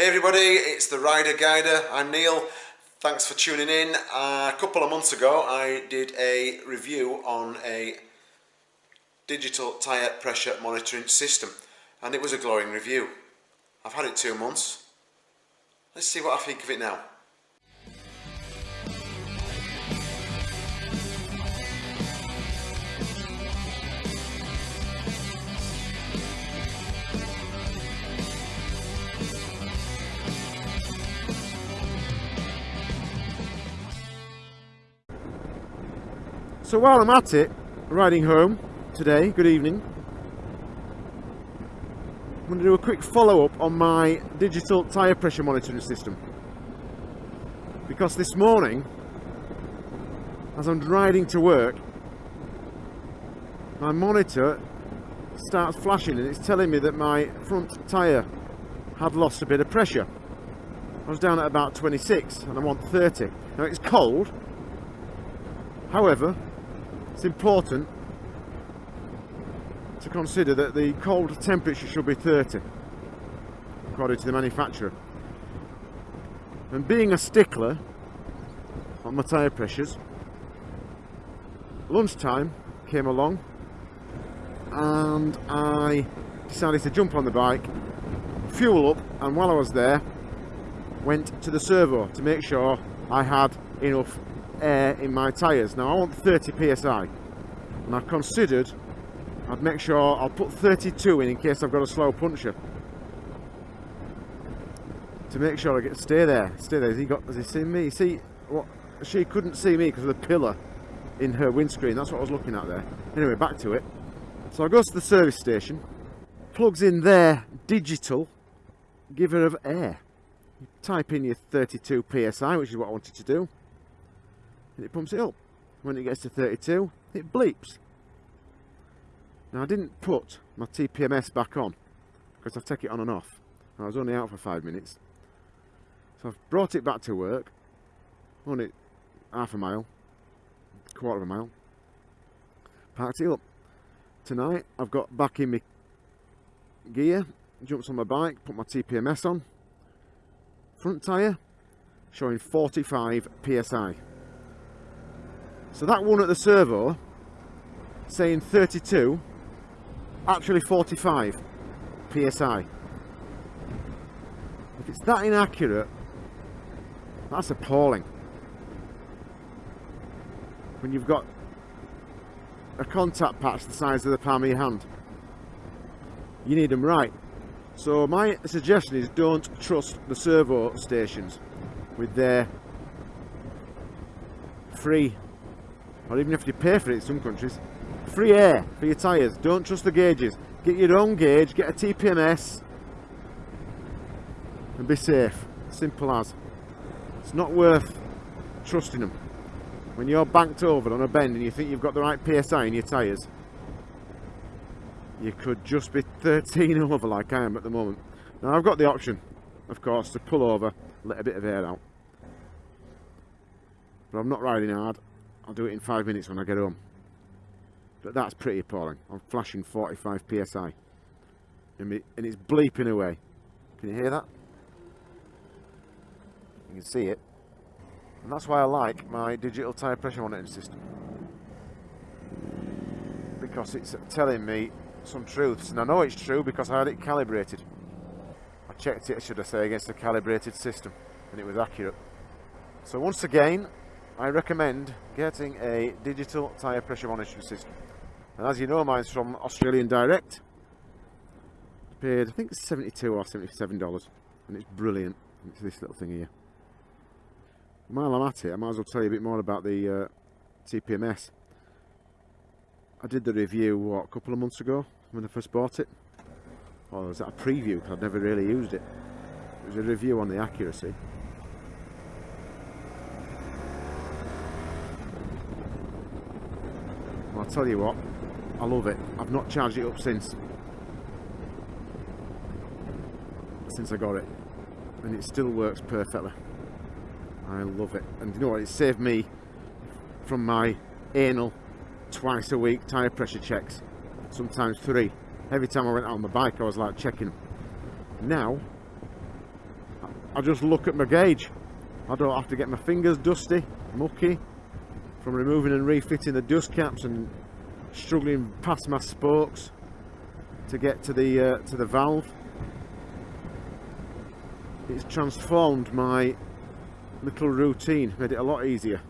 Hey everybody, it's the Rider Guider. I'm Neil. Thanks for tuning in. Uh, a couple of months ago I did a review on a digital tyre pressure monitoring system and it was a glowing review. I've had it two months. Let's see what I think of it now. So while I'm at it, riding home today, good evening, I'm going to do a quick follow-up on my digital tyre pressure monitoring system. Because this morning, as I'm riding to work, my monitor starts flashing and it's telling me that my front tyre had lost a bit of pressure. I was down at about 26 and I want 30. Now it's cold, however, it's important to consider that the cold temperature should be 30 according to the manufacturer. And being a stickler on my tyre pressures lunchtime came along and I decided to jump on the bike fuel up and while I was there went to the servo to make sure I had enough air in my tyres. Now I want 30 psi and I've considered I'd make sure I'll put 32 in in case I've got a slow puncher to make sure I get stay there stay there. Has he got has he seen me? See what she couldn't see me because of the pillar in her windscreen. That's what I was looking at there. Anyway back to it. So I go to the service station plugs in their digital giver of air. You type in your 32 psi which is what I wanted to do and it pumps it up. When it gets to 32, it bleeps. Now I didn't put my TPMS back on because I take it on and off. I was only out for five minutes. So I've brought it back to work, only half a mile, quarter of a mile, parked it up. Tonight I've got back in my gear, jumps on my bike, put my TPMS on, front tyre showing 45 psi. So that one at the servo saying 32, actually 45 psi. If it's that inaccurate, that's appalling. When you've got a contact patch the size of the palm of your hand. You need them right. So my suggestion is don't trust the servo stations with their free or even if you pay for it in some countries. Free air for your tyres. Don't trust the gauges. Get your own gauge, get a TPMS and be safe. Simple as. It's not worth trusting them. When you're banked over on a bend and you think you've got the right PSI in your tyres, you could just be 13 over like I am at the moment. Now I've got the option, of course, to pull over, let a bit of air out. But I'm not riding hard. I'll do it in five minutes when I get home. But that's pretty appalling. I'm flashing 45 psi. And it's bleeping away. Can you hear that? You can see it. And that's why I like my digital tyre pressure monitoring system. Because it's telling me some truths. And I know it's true because I had it calibrated. I checked it, should I say, against a calibrated system. And it was accurate. So once again, I recommend getting a digital tyre pressure monitoring system. And as you know, mine's from Australian Direct. Paid, I think it's 72 or $77. And it's brilliant. It's this little thing here. While I'm at it, I might as well tell you a bit more about the uh, TPMS. I did the review, what, a couple of months ago when I first bought it. Or was that a preview? Because I'd never really used it. It was a review on the accuracy. I'll tell you what, I love it. I've not charged it up since. Since I got it. And it still works perfectly. I love it. And you know what, it saved me from my anal twice a week tyre pressure checks. Sometimes three. Every time I went out on my bike I was like checking. Now, I just look at my gauge. I don't have to get my fingers dusty, mucky from removing and refitting the dust caps and struggling past my spokes to get to the uh, to the valve. It's transformed my little routine, made it a lot easier.